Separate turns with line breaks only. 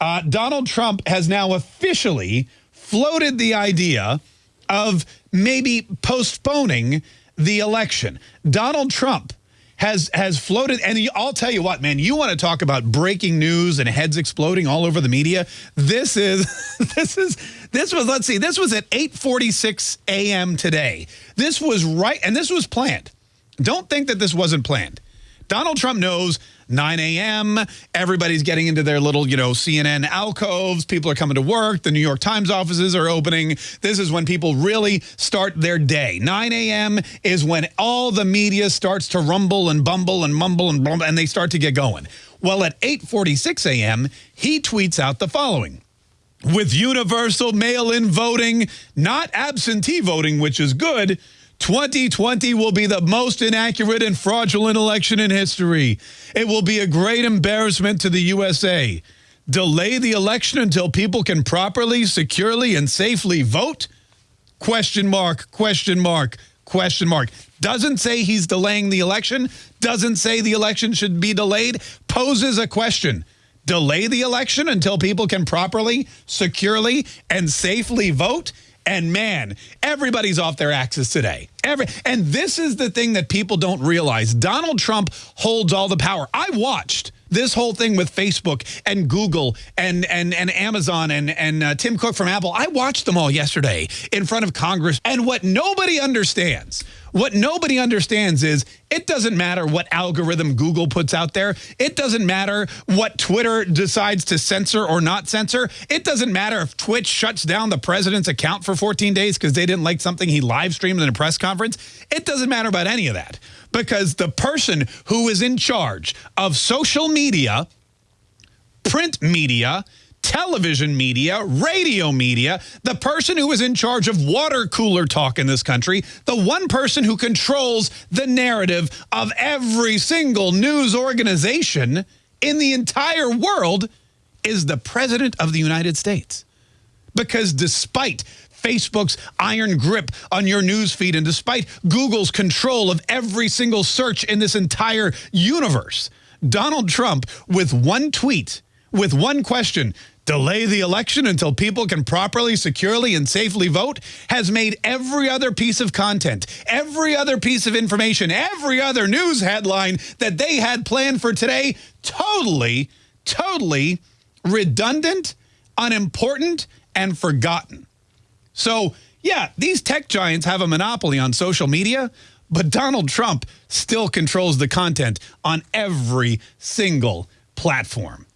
Uh, Donald Trump has now officially floated the idea of maybe postponing the election. Donald Trump has has floated and I'll tell you what man you want to talk about breaking news and heads exploding all over the media this is this is this was let's see this was at 8:46 a.m. today this was right and this was planned don't think that this wasn't planned Donald Trump knows 9 a.m. Everybody's getting into their little, you know, CNN alcoves. People are coming to work. The New York Times offices are opening. This is when people really start their day. 9 a.m. is when all the media starts to rumble and bumble and mumble and bumble, and they start to get going. Well, at 8.46 a.m., he tweets out the following. With universal mail-in voting, not absentee voting, which is good, 2020 will be the most inaccurate and fraudulent election in history. It will be a great embarrassment to the USA. Delay the election until people can properly, securely, and safely vote? Question mark, question mark, question mark. Doesn't say he's delaying the election, doesn't say the election should be delayed, poses a question. Delay the election until people can properly, securely, and safely vote? And man, everybody's off their axis today. Every and this is the thing that people don't realize. Donald Trump holds all the power. I watched this whole thing with Facebook and Google and and and Amazon and and uh, Tim Cook from Apple. I watched them all yesterday in front of Congress. And what nobody understands, what nobody understands is it doesn't matter what algorithm Google puts out there. It doesn't matter what Twitter decides to censor or not censor. It doesn't matter if Twitch shuts down the president's account for 14 days because they didn't like something he live streamed in a press conference. It doesn't matter about any of that because the person who is in charge of social media, print media, television media, radio media, the person who is in charge of water cooler talk in this country, the one person who controls the narrative of every single news organization in the entire world is the President of the United States. Because despite Facebook's iron grip on your news feed and despite Google's control of every single search in this entire universe, Donald Trump, with one tweet, with one question, delay the election until people can properly, securely, and safely vote, has made every other piece of content, every other piece of information, every other news headline that they had planned for today totally, totally redundant, unimportant, and forgotten. So, yeah, these tech giants have a monopoly on social media, but Donald Trump still controls the content on every single platform.